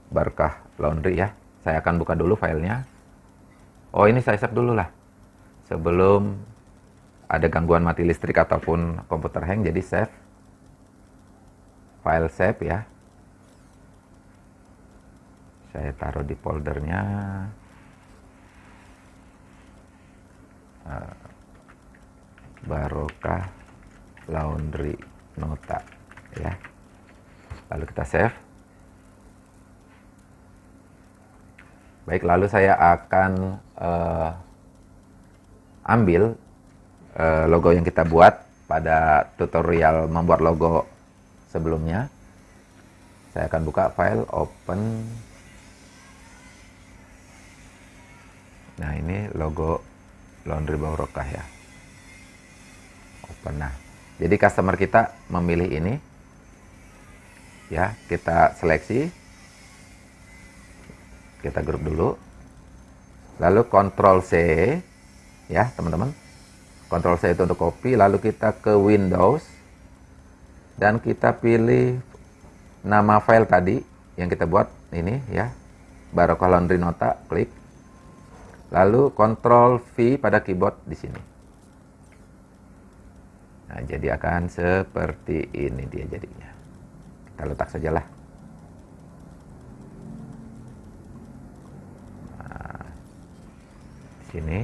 [SPEAKER 1] Barkah Laundry ya. Saya akan buka dulu filenya. Oh, ini saya save dulu lah. Sebelum ada gangguan mati listrik ataupun komputer hang, jadi save. File save ya. Saya taruh di foldernya. Uh, barokah laundry nota ya. Lalu kita save. Baik lalu saya akan uh, ambil uh, logo yang kita buat pada tutorial membuat logo sebelumnya. Saya akan buka file open. Nah ini logo laundry barokah ya. Open nah jadi customer kita memilih ini. Ya kita seleksi. Kita grup dulu. Lalu kontrol C ya teman-teman. Kontrol C itu untuk copy lalu kita ke Windows. Dan kita pilih nama file tadi yang kita buat. Ini ya. Barokah Laundry Nota klik Lalu Ctrl V pada keyboard di sini. Nah, jadi akan seperti ini dia jadinya. Kita letak sajalah. Nah, sini.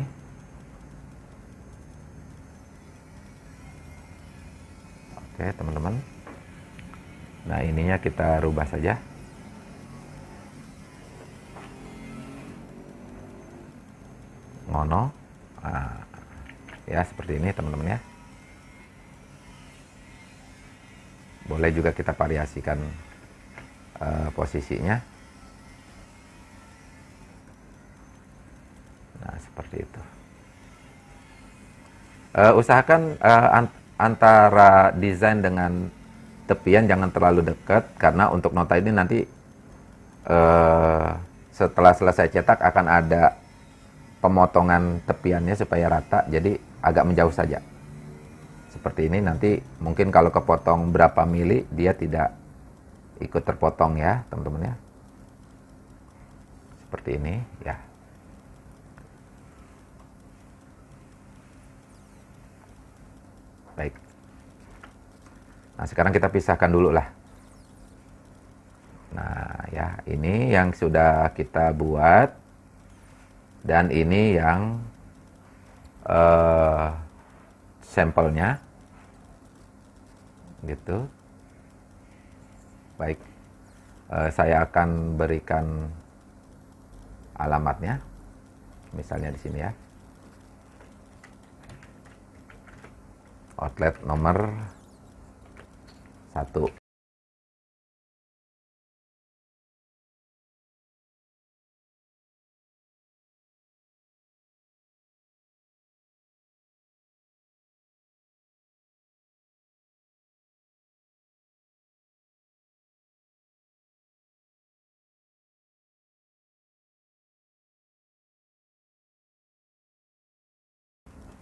[SPEAKER 1] Oke, teman-teman. Nah, ininya kita rubah saja. Ngono. Nah, ya, seperti ini, teman-teman ya. Boleh juga kita variasikan uh, posisinya. Nah, seperti itu. Uh, usahakan uh, antara desain dengan tepian jangan terlalu dekat karena untuk nota ini nanti uh, setelah selesai cetak akan ada pemotongan tepiannya supaya rata jadi agak menjauh saja seperti ini nanti mungkin kalau kepotong berapa mili dia tidak ikut terpotong ya teman-teman ya seperti ini ya Baik. Nah, sekarang kita pisahkan dulu lah. Nah, ya, ini yang sudah kita buat. Dan ini yang uh, sampelnya. Gitu. Baik. Uh, saya akan berikan alamatnya. Misalnya di sini ya. outlet nomor satu.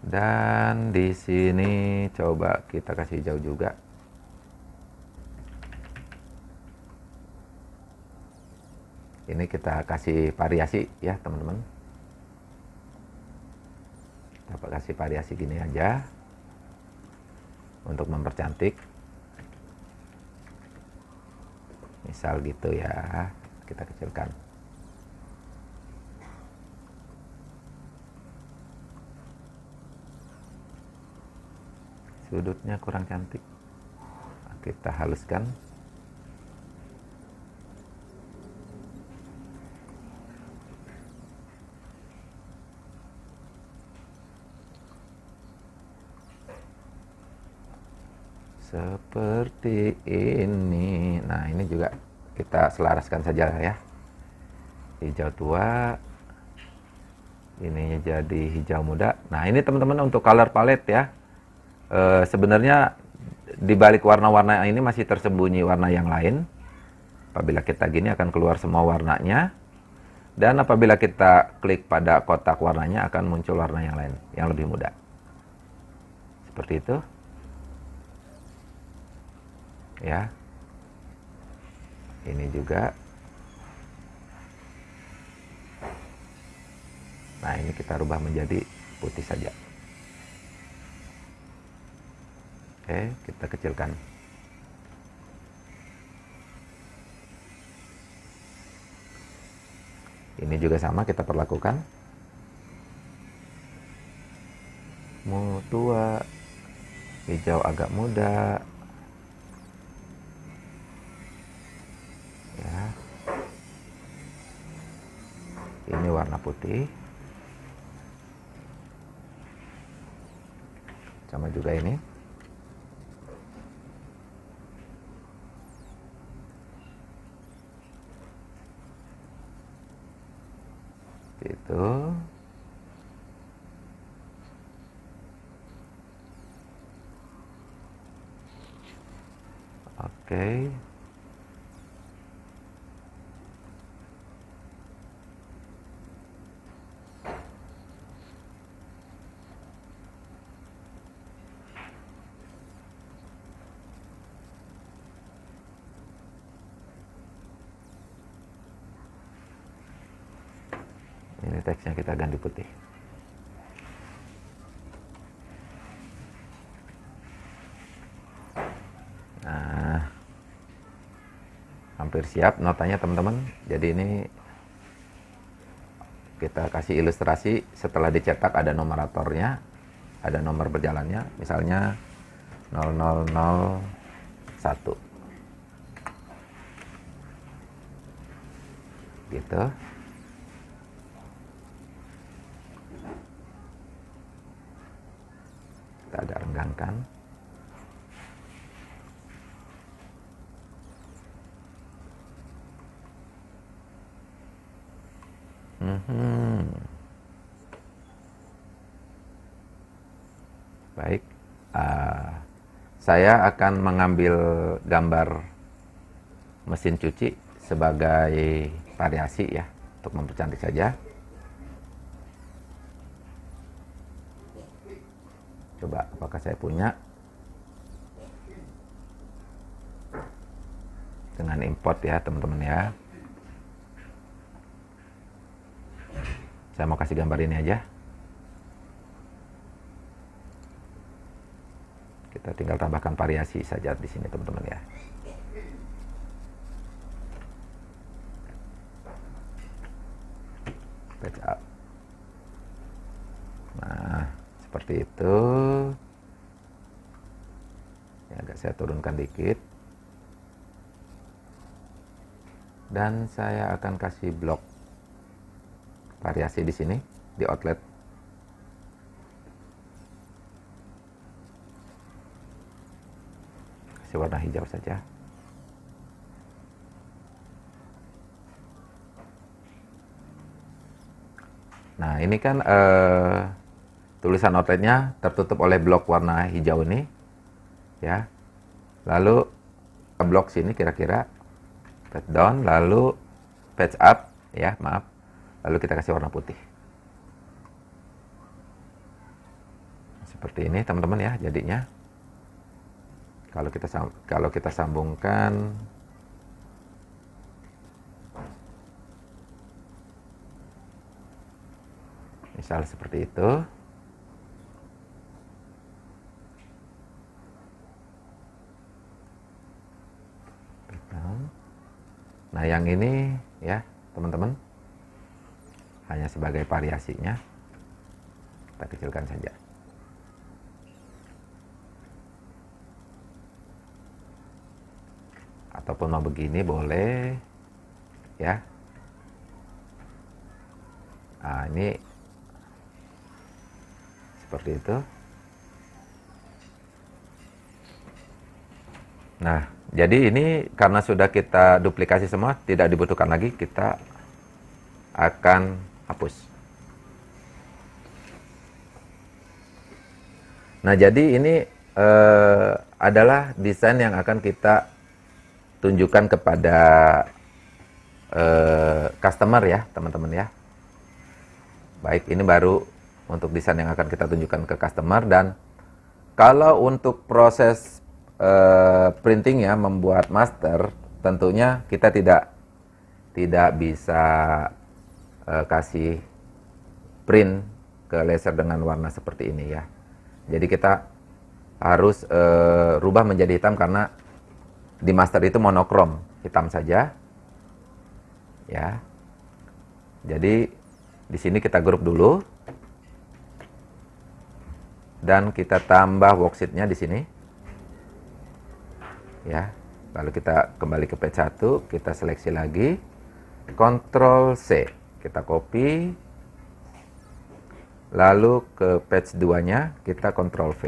[SPEAKER 1] Dan di sini coba kita kasih jauh juga. Ini kita kasih variasi ya teman-teman. Kita kasih variasi gini aja untuk mempercantik. Misal gitu ya, kita kecilkan. Sudutnya kurang cantik. Kita haluskan. Seperti ini. Nah ini juga kita selaraskan saja ya. Hijau tua. Ini jadi hijau muda. Nah ini teman-teman untuk color palette ya e, sebenarnya di balik warna-warna ini masih tersembunyi warna yang lain. Apabila kita gini akan keluar semua warnanya. Dan apabila kita klik pada kotak warnanya akan muncul warna yang lain, yang lebih muda. Seperti itu. Ya. Ini juga. Nah, ini kita rubah menjadi putih saja. Oke, kita kecilkan. Ini juga sama kita perlakukan. Mutua hijau agak muda. Ya. Ini warna putih. Sama juga ini. Itu oke teksnya kita ganti putih. Nah, hampir siap notanya teman-teman. Jadi ini kita kasih ilustrasi setelah dicetak ada numeratornya, ada nomor berjalannya, misalnya 0001. Gitu. Kita renggangkan. Mhm. Baik, uh, saya akan mengambil gambar mesin cuci sebagai variasi ya, untuk mempercantik saja. Apakah saya punya dengan import ya teman-teman ya. Saya mau kasih gambar ini aja. Kita tinggal tambahkan variasi saja di sini teman-teman ya. Patch up. Nah, seperti itu. Ya, agak saya turunkan dikit. Dan saya akan kasih blok variasi di sini di outlet. Kasih warna hijau saja. Nah ini kan eh, tulisan outletnya tertutup oleh blok warna hijau ini ya lalu ke blok sini kira-kira patch down lalu patch up ya maaf. Lalu kita kasih warna putih. Seperti ini teman-teman ya jadinya. Kalau kita kalau kita sambungkan misal seperti itu nah yang ini ya teman-teman hanya sebagai variasinya. Kita kecilkan saja. Ataupun mau begini boleh ya. Nah ini seperti itu. Nah jadi ini karena sudah kita duplikasi semua tidak dibutuhkan lagi kita akan hapus. Nah, jadi ini uh, adalah desain yang akan kita tunjukkan kepada uh, customer ya, teman-teman ya. Baik, ini baru untuk desain yang akan kita tunjukkan ke customer dan kalau untuk proses uh, printing ya, membuat master, tentunya kita tidak tidak bisa uh, kasih print ke laser dengan warna seperti ini ya. Jadi kita harus uh, rubah menjadi hitam karena di master itu monokrom, hitam saja. Ya. Jadi di sini kita grup dulu. Dan kita tambah worksheetnya di sini. Ya. Lalu kita kembali ke page 1, kita seleksi lagi. Ctrl C kita copy. Lalu ke page 2 nya kita Ctrl V.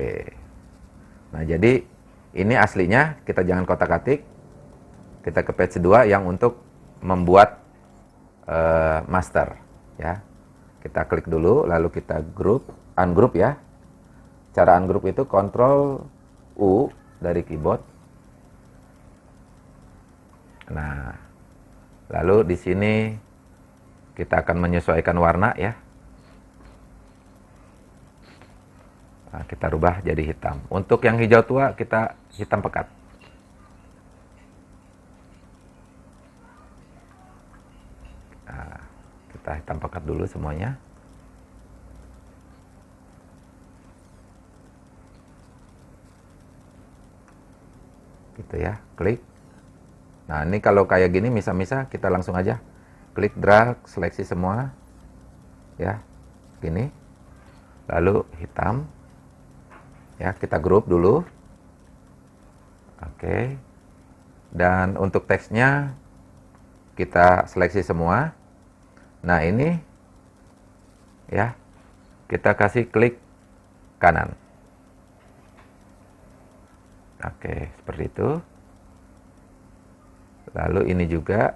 [SPEAKER 1] Nah jadi ini aslinya kita jangan kotak atik. Kita ke page 2 yang untuk membuat uh, master ya. Kita klik dulu lalu kita group ungroup ya. Cara ungroup itu Ctrl U dari keyboard nah lalu di sini kita akan menyesuaikan warna ya. Nah, kita rubah jadi hitam. Untuk yang hijau tua kita hitam pekat. Nah, kita kita hitam pekat dulu semuanya gitu ya klik nah ini kalau kayak gini misal-misal kita langsung aja klik drag seleksi semua ya. Gini. Lalu hitam ya kita grup dulu. Oke. Dan untuk teksnya kita seleksi semua. Nah ini ya kita kasih klik kanan. Oke, seperti itu. Lalu ini juga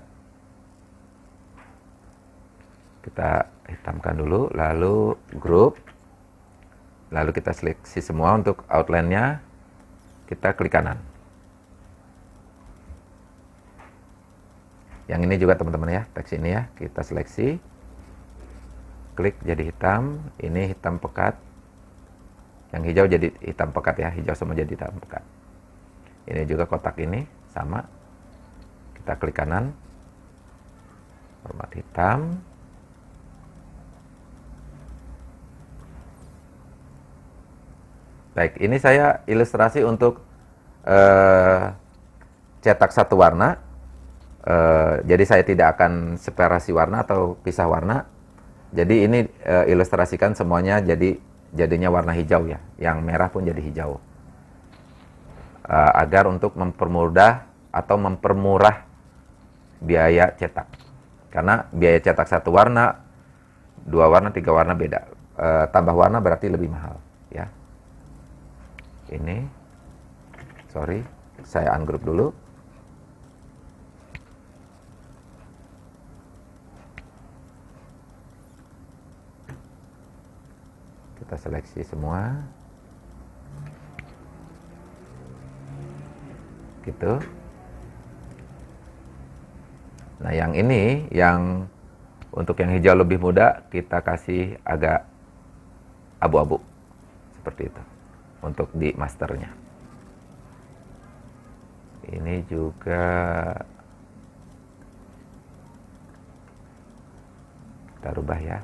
[SPEAKER 1] kita hitamkan dulu, lalu group. Lalu kita seleksi semua untuk outline-nya. Kita klik kanan. Yang ini juga teman-teman ya, teks ini ya, kita seleksi. Klik jadi hitam, ini hitam pekat. Yang hijau jadi hitam pekat ya, hijau semua jadi hitam pekat. Ini juga kotak ini sama. Kita klik kanan. Format hitam. Baik, ini saya ilustrasi untuk uh, cetak satu warna. Uh, jadi saya tidak akan separasi warna atau pisah warna. Jadi ini uh, ilustrasikan semuanya jadi jadinya warna hijau ya. Yang merah pun jadi hijau uh, agar untuk mempermudah atau mempermurah biaya cetak. Karena biaya cetak satu warna, dua warna, tiga warna beda. Uh, tambah warna berarti lebih mahal, ya. Ini, sorry, saya ungroup dulu. Kita seleksi semua. gitu. Nah, yang ini yang untuk yang hijau lebih muda kita kasih agak abu-abu seperti itu untuk di masternya. Ini juga kita rubah ya.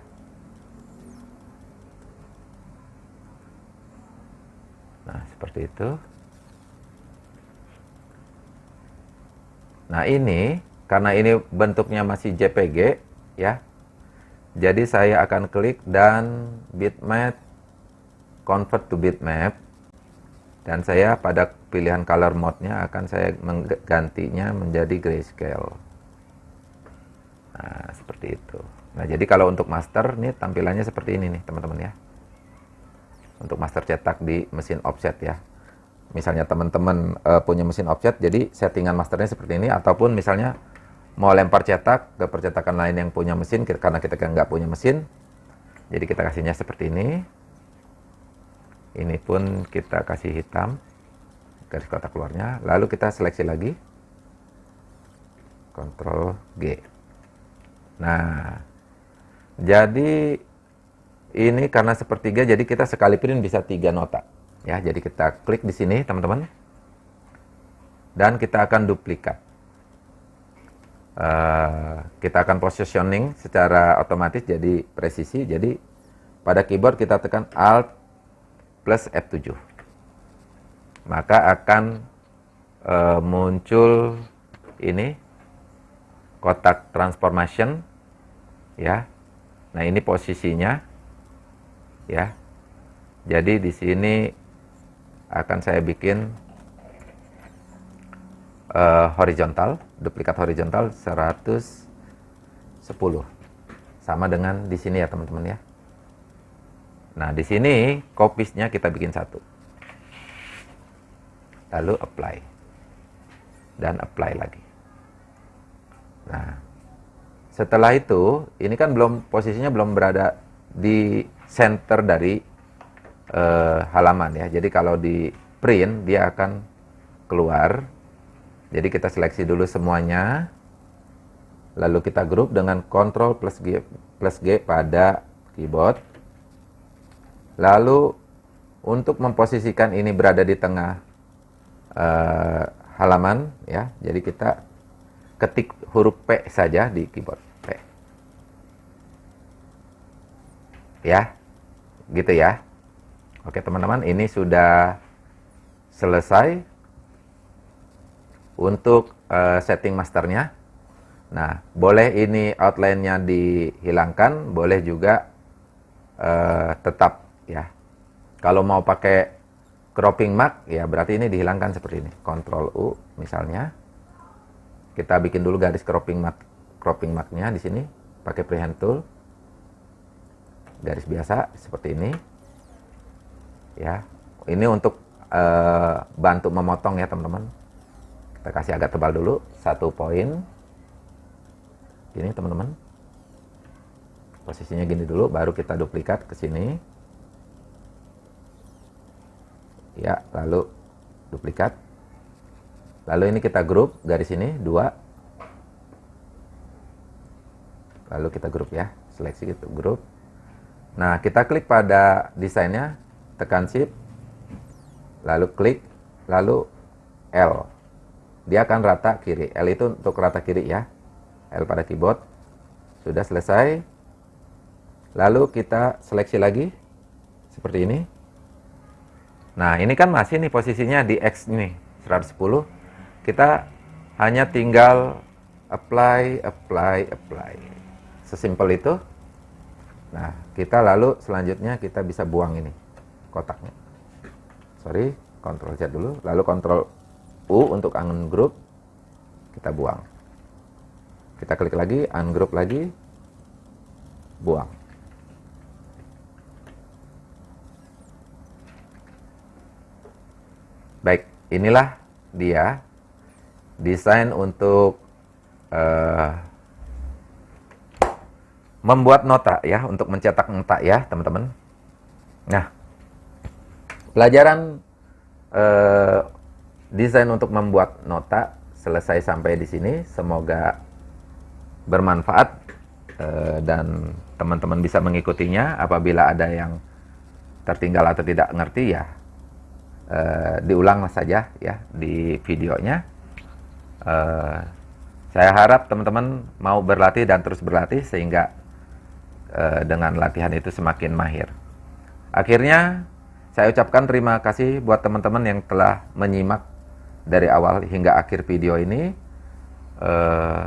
[SPEAKER 1] Nah, seperti itu. Nah ini, karena ini bentuknya masih JPG, ya. Jadi saya akan klik dan bitmap, convert to bitmap. Dan saya pada pilihan color mode-nya akan saya menggantinya menjadi grayscale. Nah, seperti itu. Nah, jadi kalau untuk master, nih tampilannya seperti ini nih, teman-teman ya. Untuk master cetak di mesin offset ya misalnya teman-teman uh, punya mesin offset, jadi settingan masternya seperti ini, ataupun misalnya mau lempar cetak ke percetakan lain yang punya mesin, karena kita nggak punya mesin, jadi kita kasihnya seperti ini. Ini pun kita kasih hitam, garis kotak keluarnya, lalu kita seleksi lagi, Ctrl G. Nah, jadi ini karena sepertiga, jadi kita sekali print bisa tiga nota. Ya, jadi kita klik di sini, teman-teman. Dan kita akan duplikat. Uh, kita akan positioning secara otomatis jadi presisi. Jadi pada keyboard kita tekan Alt plus F7. Maka akan uh, muncul ini kotak transformation ya. Nah, ini posisinya ya. Jadi di sini akan saya bikin uh, horizontal, duplikat horizontal 110. Sama dengan di sini ya teman-teman ya. Nah, di sini kopisnya kita bikin satu. Lalu apply. Dan apply lagi. Nah, setelah itu, ini kan belum posisinya belum berada di center dari uh, halaman ya. Jadi kalau di print dia akan keluar. Jadi kita seleksi dulu semuanya. Lalu kita grup dengan Ctrl plus G, plus G pada keyboard. Lalu untuk memposisikan ini berada di tengah uh, halaman ya. Jadi kita ketik huruf P saja di keyboard P. ya gitu ya oke teman-teman ini sudah selesai untuk uh, setting masternya. Nah boleh ini outline-nya dihilangkan boleh juga uh, tetap ya. Kalau mau pakai cropping mark ya berarti ini dihilangkan seperti ini. Ctrl U misalnya. Kita bikin dulu garis cropping mark cropping marknya di sini pakai freehand tool. Garis biasa seperti ini. Ya ini untuk uh, bantu memotong ya teman-teman kita kasih agak tebal dulu satu poin. Ini teman-teman. Posisinya gini dulu baru kita duplikat ke sini. Ya lalu duplikat. Lalu ini kita grup garis ini dua. Lalu kita grup ya seleksi gitu grup. Nah, kita klik pada desainnya, tekan shift, lalu klik, lalu L. Dia akan rata kiri. L itu untuk rata kiri ya. L pada keyboard. Sudah selesai. Lalu kita seleksi lagi. Seperti ini. Nah, ini kan masih nih posisinya di X ini, 110. Kita hanya tinggal apply, apply, apply. Sesimpel itu. Nah, kita lalu selanjutnya kita bisa buang ini kotaknya. Sorry, Ctrl Z dulu, lalu Ctrl U untuk ungroup, kita buang. Kita klik lagi, ungroup lagi, buang. Baik, inilah dia desain untuk uh, membuat nota ya untuk mencetak nota ya teman-teman. Nah, pelajaran eh, desain untuk membuat nota selesai sampai di sini. Semoga bermanfaat eh, dan teman-teman bisa mengikutinya. Apabila ada yang tertinggal atau tidak ngerti ya eh, diulang saja ya di videonya. Eh, saya harap teman-teman mau berlatih dan terus berlatih sehingga Eh, dengan latihan itu semakin mahir. Akhirnya saya ucapkan terima kasih buat teman-teman yang telah menyimak dari awal hingga akhir video ini. Uh,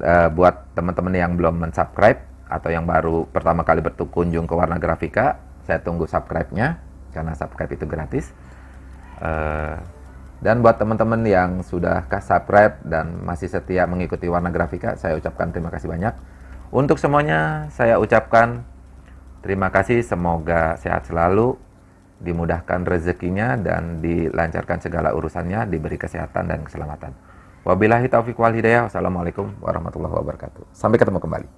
[SPEAKER 1] uh, buat teman-teman yang belum mensubscribe atau yang baru pertama kali berkunjung ke Warna Grafika, saya tunggu subscribe-nya karena subscribe itu gratis. Uh, dan buat teman-teman yang sudah subscribe dan masih setia mengikuti Warna Grafika, saya ucapkan terima kasih banyak. Untuk semuanya saya ucapkan terima kasih, semoga sehat selalu, dimudahkan rezekinya dan dilancarkan segala urusannya, diberi kesehatan dan keselamatan. Wabillahi taufiq wal hidayah. Wassalamualaikum warahmatullahi wabarakatuh. Sampai ketemu kembali.